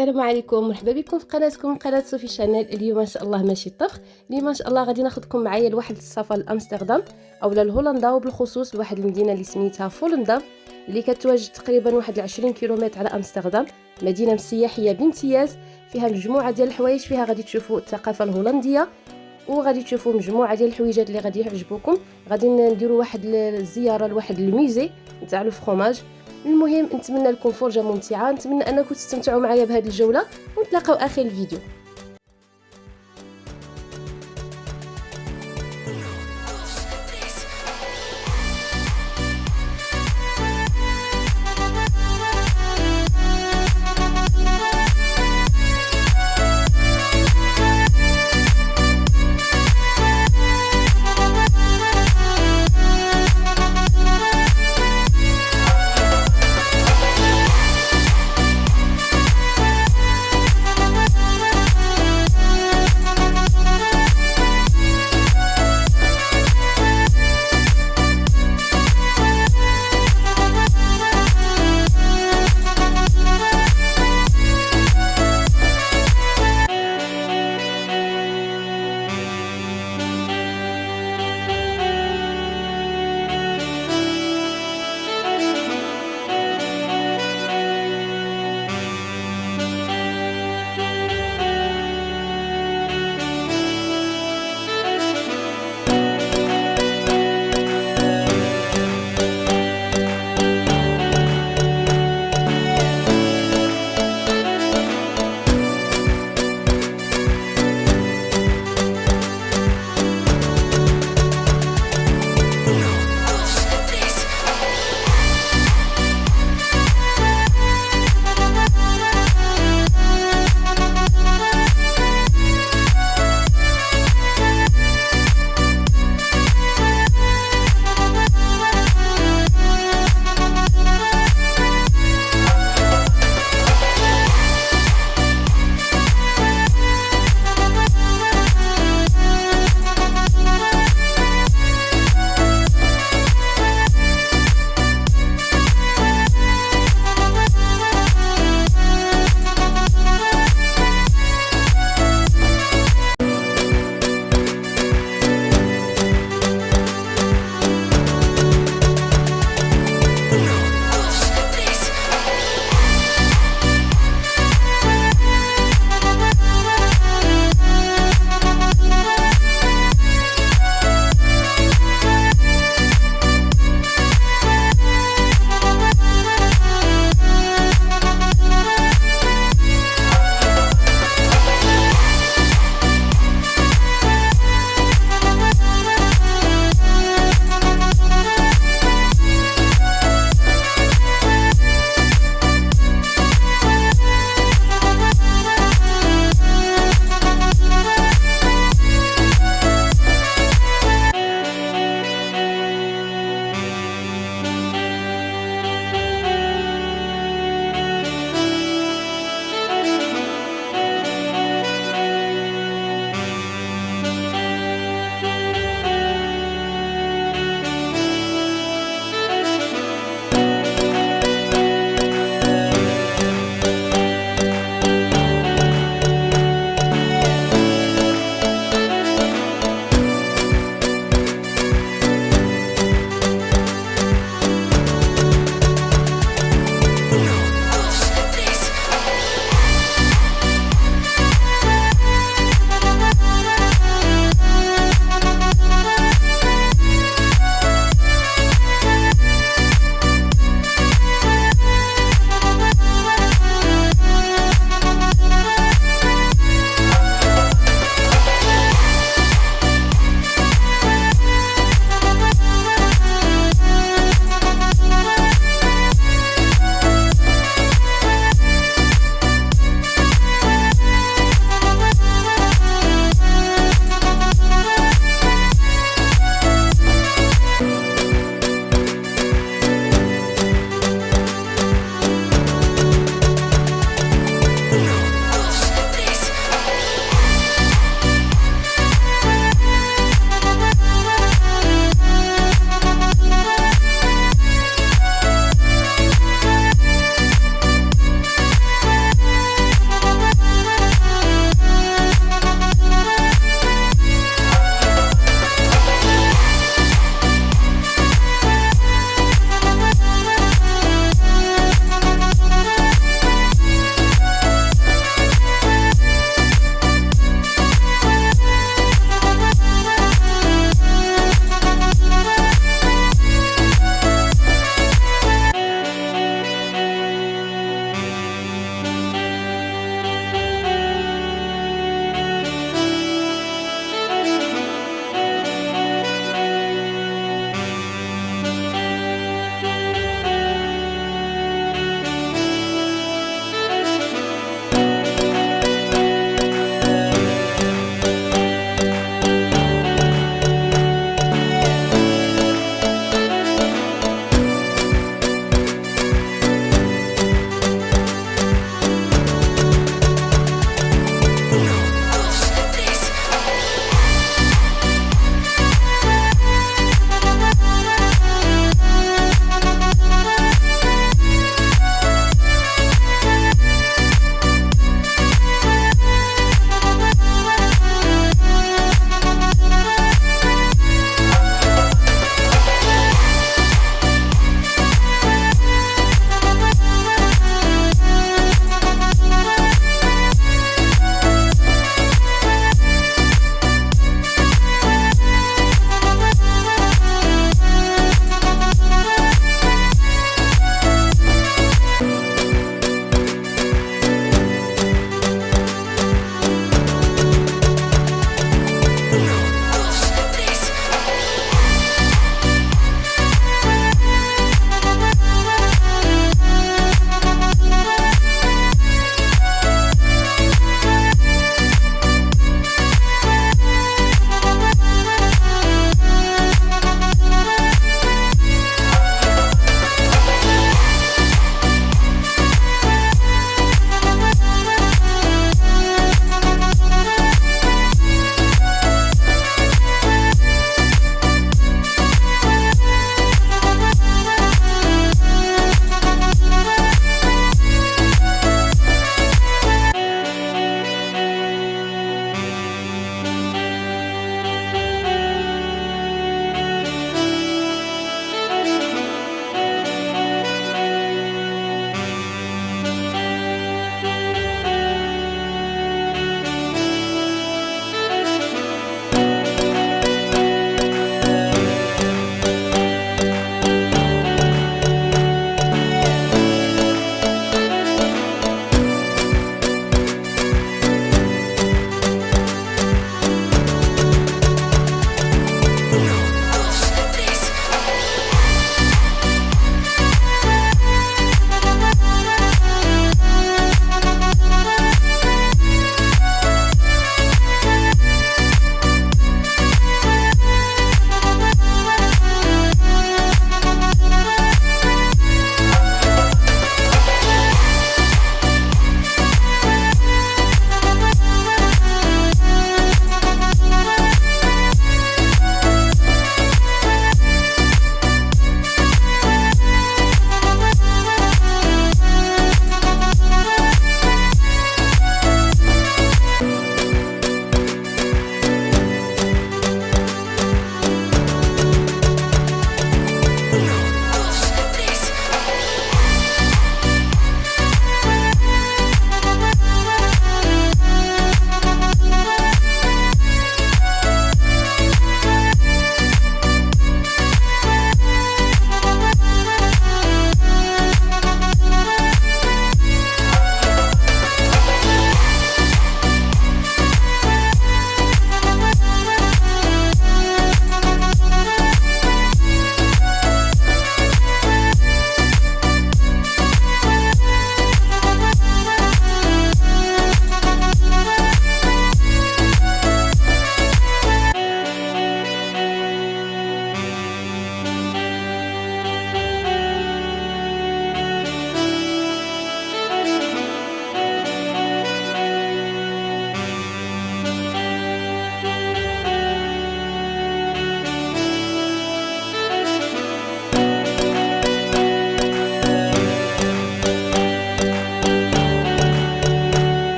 السلام عليكم. مرحبا بكم في قناتكم قناة صوفي شانيل. اليوم إن شاء الله ماشي طبخ اليوم إن شاء الله غادي ناخذكم معايا لواحد السفر لأمستردام أولا لهولندا وبالخصوص لواحد المدينة اللي سميتها فولندام اللي كتواجد تقريبا واحد 20 كيلومتر على أمستردام. مدينة سياحيه بامتياز فيها مجموعة ديال الحوايج فيها غادي تشوفوا الثقافة الهولندية وغادي تشوفوا مجموعة ديال الحويجات اللي غادي يعجبوكم. غادي نديروا واحد الزياره لواحد الميزي نتاع الفرomاج المهم نتمنى لكم فرجة ممتعة. نتمنى أنكم تستمتعوا معايا بهذه الجولة. ونتلاقاو آخر الفيديو.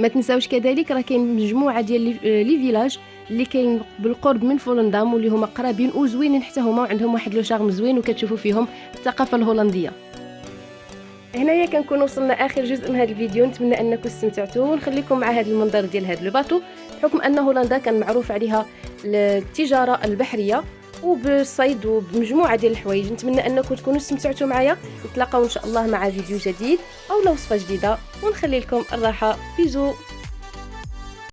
ما تنساوش كذلك راه كاين مجموعة ديال لي فيلاج اللي كاين بالقرب من فولندام واللي هما قرابين وزوينين حتى هما وعندهم واحد لو شارم زوين وكتشوفوا فيهم الثقافة الهولندية. هنايا كنكون وصلنا آخر جزء من هذا الفيديو. نتمنى أنكم استمتعتوا ونخليكم مع هذا المنظر ديال هذا الباطو بحكم أن هولندا كان معروف عليها التجارة البحرية. وبالصيد وبمجموعة ديال الحوايج. نتمنى أنكم تكونوا استمتعتوا معايا. نتلاقاو إن شاء الله مع فيديو جديد أو وصفه جديدة. ونخلي لكم الراحة. بيزو.